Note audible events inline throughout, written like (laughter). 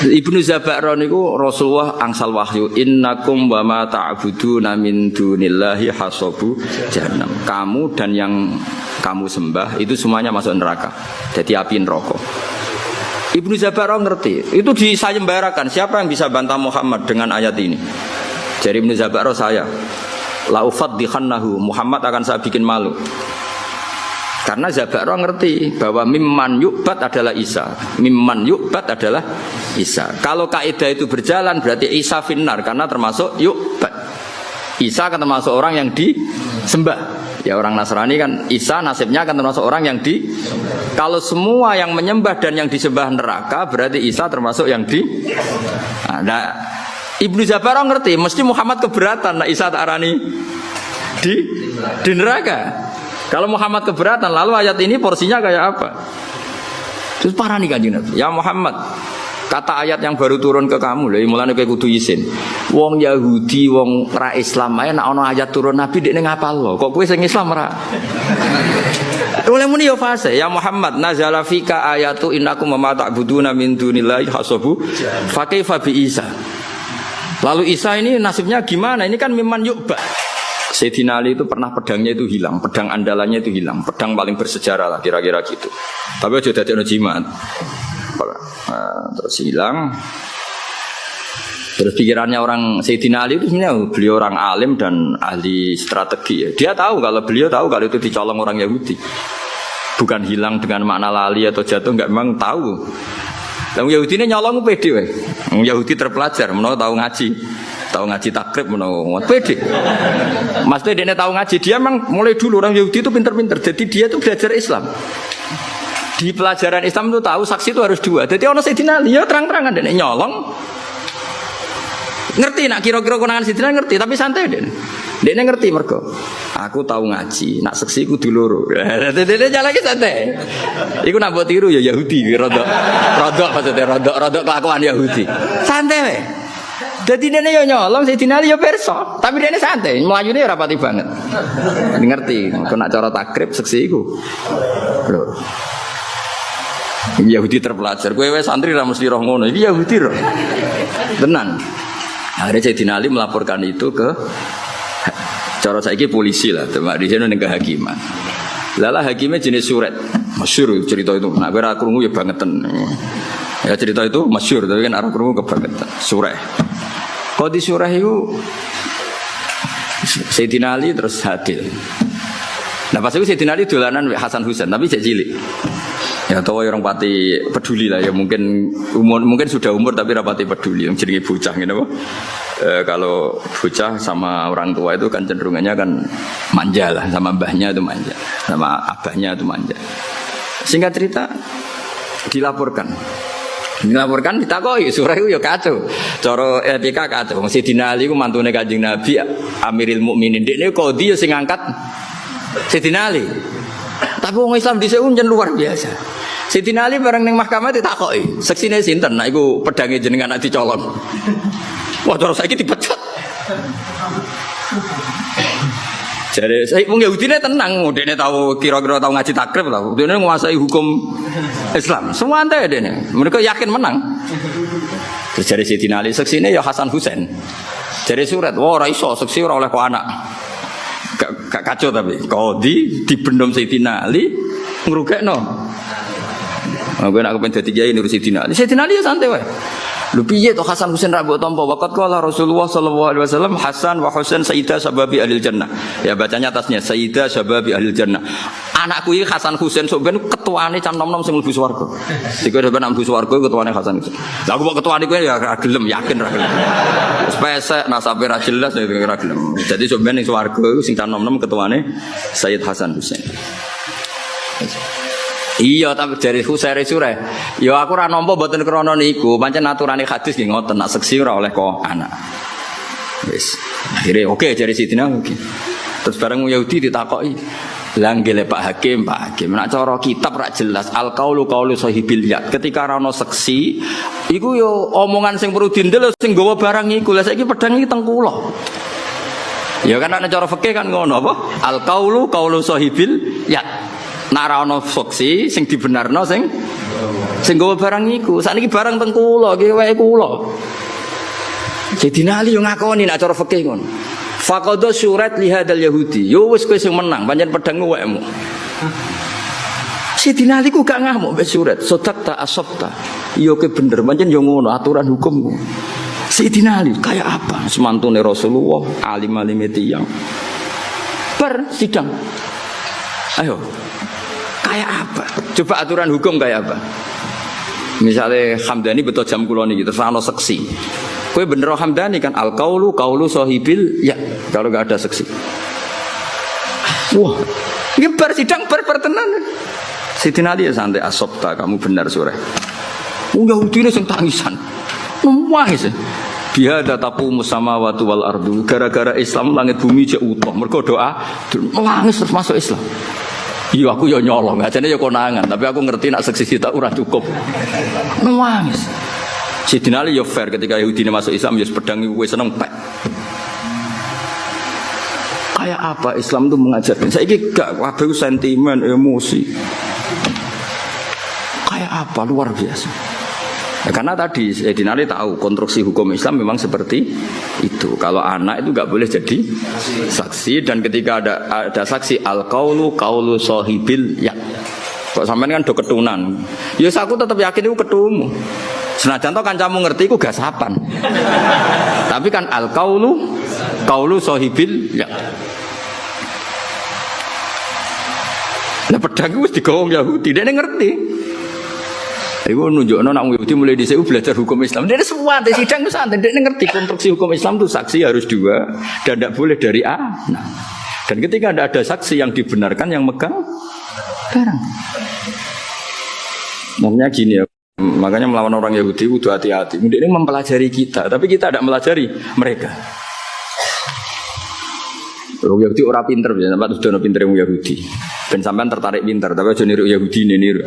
Ibnu Zabakron niku Rasulullah angsal wahyu innakum wa ma ta'buduna min dunillahi hasabu jahannam. Kamu dan yang kamu sembah itu semuanya masuk neraka. Jadi api neraka. Ibnu Zabakron ngerti. Itu disayembarakan. Siapa yang bisa bantah Muhammad dengan ayat ini? Jadi Ibnu Zabakron saya. Laufat dikhannahu Muhammad akan saya bikin malu. Karena Zabaro ngerti bahwa mimman yukbat adalah Isa. Mimman yukbat adalah Isa. Kalau kaidah itu berjalan berarti Isa finar karena termasuk yukbat. Isa kan termasuk orang yang disembah. Ya orang Nasrani kan Isa nasibnya kan termasuk orang yang di Kalau semua yang menyembah dan yang disembah neraka berarti Isa termasuk yang di Nah, Ibnu Zabar ngerti mesti Muhammad keberatan nah Isa tak arani di di neraka. Kalau Muhammad keberatan, lalu ayat ini porsinya kayak apa? Terus parah nih kanjeng Nabi. Ya Muhammad, kata ayat yang baru turun ke kamu lho mulane kowe kudu isin. Wong Yahudi, wong ra Islam ae nek ana ayat turun Nabi dekne ngapal lho. Kok kowe sing Islam ra? (laughs) Oleh muni yo fase ya Muhammad nazala fika ayatu innakum ma ta'buduna min dunillahi hasabu fa kaifa bi Isa. Lalu Isa ini nasibnya gimana? Ini kan memang yukba. Sayyidina Ali itu pernah pedangnya itu hilang, pedang andalannya itu hilang, pedang paling bersejarah lah kira-kira gitu. Tapi aja dadi jimat. Nah, terus hilang. Terus pikirannya orang Sayyidina Ali itu sebenarnya beliau orang alim dan ahli strategi. Ya. Dia tahu kalau beliau tahu kalau itu dicolong orang Yahudi. Bukan hilang dengan makna lali atau jatuh, enggak memang tahu. Yang Yahudi ini nyolong pede, Yahudi terpelajar, menurut tahu ngaji tahu ngaji takrib menawa mas dia tahu ngaji dia memang mulai dulu orang Yahudi itu pinter-pinter. Jadi dia itu belajar Islam. Di pelajaran Islam itu tahu saksi itu harus dua. Jadi orang Sayyidina Ali ya terang-terangan dia nyolong ngerti nak kira-kira konangan Sayyidina ngerti. Tapi santai dia dia ngerti mereka aku tahu ngaji nak saksi ku dulu dia jalan lagi santai. Iku nak buat tiru ya Yahudi rodok rodok maksudnya rodok rodok kelakuan Yahudi. Santai jadi dia yo nyolong, saya dinali yo perso. Tapi dia santai, melayu dia rapati banget. Ngerti, kena cara takrib seksi iku. Loh. Yahudi terpelajar. Gue santri ra mesti roh ngono. Ini Yahudi roh. Tenang. Akhirnya saya dinali melaporkan itu ke cara saya polisi lah, teman di sini negara hakiman. Lala hakimnya jenis surat, masyur cerita itu. Nah, gue rakurungu ya bangetan. Ya cerita itu masyur, tapi kan arah kerungu kebangetan. Surah. Kau di surah itu Sayyidina Ali terus hadir. Nah pas itu Sayyidina Ali dolanan Hasan Husain tapi cek cilik. Ya tahu orang pati peduli lah ya mungkin umur mungkin sudah umur tapi rapati peduli yang jadi bocah gitu e, kalau bocah sama orang tua itu kan cenderungannya kan manja lah sama mbahnya itu manja sama abahnya itu manja singkat cerita dilaporkan Dilaporkan ditakoi surah itu ya kacau. Coro etika kacau. Si Ali ku mantune Kanjeng Nabi Amiril Mukminin. Dekne kodi ya sing ngangkat Sidina. Tapi orang Islam dhisik unjen luar biasa. Sidina Ali bareng ning mahkamah ditakoki, seksine sinten? Nah iku pedange jenengan nak dicolong. Wah, terus saiki dipecat. Jadi saya wong Yahudi ini tenang, dia tahu kira-kira tahu ngaji takrib lah, dia menguasai hukum Islam. Semua ante dia mereka yakin menang. Terus jadi Siti Ali seksi ini ya Hasan Husain. Jadi surat, wah raiso seksi orang oleh kau anak. Gak kacau tapi kau di di bendom Siti Ali ngerugek no. Gue nak kepengen jadi kiai nurut Siti Ali. Siti Ali ya santai weh. Lu piye to Hasan Husain ra mbok tampa waqat qala Rasulullah sallallahu alaihi wasallam Hasan wa Husain sayyidah sababi ahli jannah. Ya bacanya atasnya sayyidah sababi ahli jannah. Anakku iki Hasan Husain sok ben ketuane cam nom-nom sing mlebu swarga. Dikira ben mlebu swarga ketuane Hasan Husain. Lah aku kok ketuane kuwi ya ra gelem yakin ra gelem. Wis pesek nasabe ra jelas ya ra gelem. Jadi sok ben ning swarga iku sing cam nom-nom ketuane Sayyid Hasan Husain. Iya tapi dari Husairi Surah. Ya aku ora nampa mboten krana niku, pancen aturane hadis nggih ngoten nak seksi ora oleh kok anak. Wis. Akhirnya oke okay, dari Sidina. Okay. Terus bareng Yahudi ditakoki, Langgele Pak Hakim, Pak Hakim. Nak cara kitab rak jelas al kaulu kaulu sahibil yad. Ketika rano seksi, iku yo omongan sing perlu dindel sing gawa barang iku. Lah saiki pedang iki teng kula. Ya kan ana cara fikih kan ngono apa? Al kaulu kaulu sahibil yad. Nak ana saksi sing dibenarno sing Sing gawa barang iku, sakniki barang teng iki wae kula. Sayyidina Ali yo ngakoni nak cara fikih ngono. Faqadha surat li hadzal yahudi. Yo wis kowe sing menang, pancen pedang wekmu. Sayyidina Ali ku gak ngamuk mbek surat. Sodakta asabta. Yo ke bener, pancen yo ngono aturan hukum. Sayyidina Ali kayak apa? Semantune Rasulullah, alim-alim tiyang. Per sidang. Ayo. Kayak apa? Coba aturan hukum kayak apa? Misalnya Hamdani betul jam kulon ini, terus ano seksi. Kue bener Hamdani kan al kaulu kaulu sohibil ya kalau gak ada seksi. Wah, ini bar sidang bar pertenan. Siti Ali ya santai asopta kamu benar sore. Oh Yahudi ini tangisan, nangis. Biha dataku musama watu wal ardu. Gara-gara Islam langit bumi cek utuh. Mereka doa, nangis terus masuk Islam. Iya aku ya nyolong, aja ya konangan, tapi aku ngerti nak seksi kita urah cukup. Nangis. Sidina Ali ya fair ketika Yahudi ini masuk Islam ya pedang gue seneng pek. Kayak apa Islam itu mengajarkan? Saya gak waduh sentimen, emosi. Kayak apa luar biasa. Ya, karena tadi Sayyidina Ali tahu konstruksi hukum Islam memang seperti itu. Kalau anak itu nggak boleh jadi saksi dan ketika ada ada saksi al kaulu kaulu sohibil ya. Kok sampean kan do ketunan. Ya aku tetap yakin itu ketumu. Senajan to kancamu ngerti iku gasapan. Tapi kan al kaulu kaulu sohibil ya. Nah pedang wis digowong Yahudi, dia ngerti. Iku nunjukno nak Yahudi mulai di belajar hukum Islam. Dia semua di sidang itu santai. Dia ngerti konstruksi hukum Islam itu saksi harus dua dan tidak boleh dari A. Nah, dan ketika ada ada saksi yang dibenarkan yang megang barang. Namanya gini ya. Makanya melawan orang Yahudi itu hati-hati. Mungkin ini mempelajari kita, tapi kita tidak melajari mereka. Orang Yahudi orang pinter, ya, sampai sudah pinter yang Yahudi. Dan sampai tertarik pinter, tapi aja niru Yahudi niru.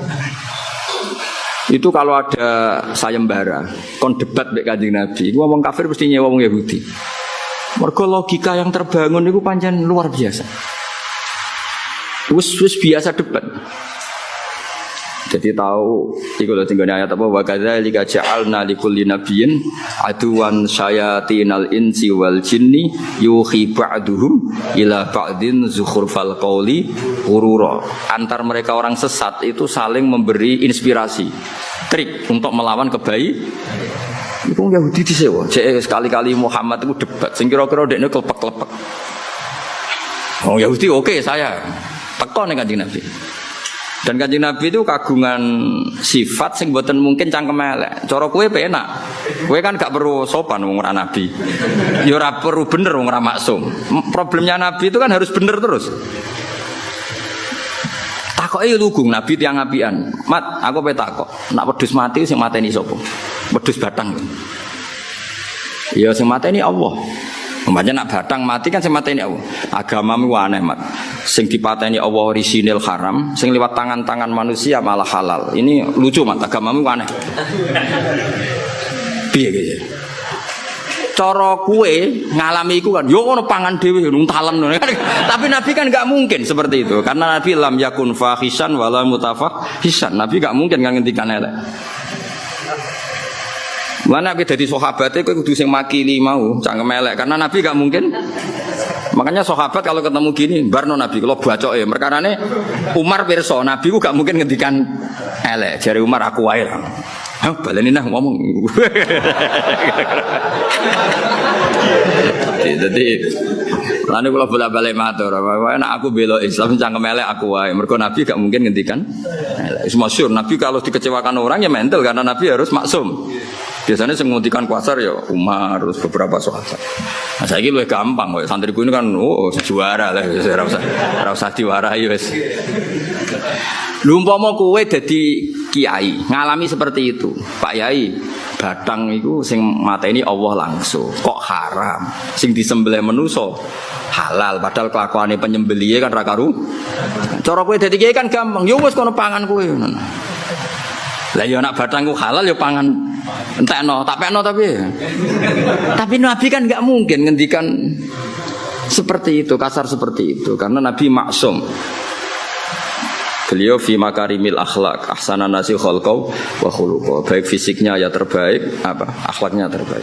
Itu kalau ada sayembara, kon debat mbek Kanjeng Nabi, iku ngomong kafir mesti nyewa wong Yahudi. Mergo logika yang terbangun itu panjang luar biasa. Wis wis biasa debat. Jadi tahu iku lho tinggal ayat apa wa kadzalika ja'alna likulli nabiyyin aduwan syayatinal insi wal jinni yuhi ba'duhum ila ba'din zukhrufal qawli urura. Antar mereka orang sesat itu saling memberi inspirasi, trik untuk melawan kebaik. Itu Yahudi disewa. Cek sekali-kali Muhammad itu debat. Sing kira-kira dekne klepek-klepek. Oh Yahudi oke okay, saya. Teko nih kanjeng Nabi. Dan kanjeng Nabi itu kagungan sifat sing buatan mungkin cangkem elek. Cara kue penak. Kue kan gak perlu sopan wong nabi. Ya ora perlu bener wong maksum. Problemnya nabi itu kan harus bener terus. Takoke lugung nabi tiang apian. Mat, aku pe takok. Nak wedhus mati sing mateni sapa? Wedhus batang. Ya sing mateni Allah. Umpamanya nak batang mati kan semata ini Allah. Agamamu aneh mat. Sing dipateni Allah orisinil haram, sing lewat tangan-tangan manusia malah halal. Ini lucu mat agamamu aneh. Piye gitu. Cara kue ngalami iku kan, yo ono pangan dhewe nuntalen Tapi Nabi kan nggak mungkin seperti itu karena Nabi lam yakun fahisan wala mutafahisan. Nabi nggak mungkin ngantikan elek. Mana kita jadi sahabatnya kau kudu sing makili mau, cangkem melek karena Nabi gak mungkin. Makanya sahabat kalau ketemu gini, barno Nabi kalau baca ya, mereka nane Umar perso Nabi ku gak mungkin ngendikan elek. Jari Umar aku wae lah. Hah, ngomong. (laughs) Jadi Lalu kalau bolak balik matur, enak aku belo Islam cangkem elek aku wae. Mereka Nabi gak mungkin ngendikan. Semua syur Nabi kalau dikecewakan orang ya mental karena Nabi harus maksum. Biasanya saya menghentikan kuasar ya Umar terus beberapa sahabat. Nah, saya lebih gampang, kok. santriku ini kan oh juara lah, saya rasa rasa diwarai wes. Lumpama kowe jadi kiai, ngalami seperti itu, Pak Yai. Batang itu sing mata ini Allah langsung. Kok haram? Sing disembelih menuso halal padahal kelakuannya penyembelih kan rakaru. Cara kowe dadi kiai kan gampang. Yo wis kono pangan kowe. Lah yo nak batangku halal yo pangan entekno, tak pekno tapi. tapi Nabi kan nggak mungkin ngendikan seperti itu, kasar seperti itu karena Nabi maksum. Beliau fi makarimil akhlak, ahsanan nasi khalqau wa. Baik fisiknya ya terbaik, apa? Akhlaknya terbaik.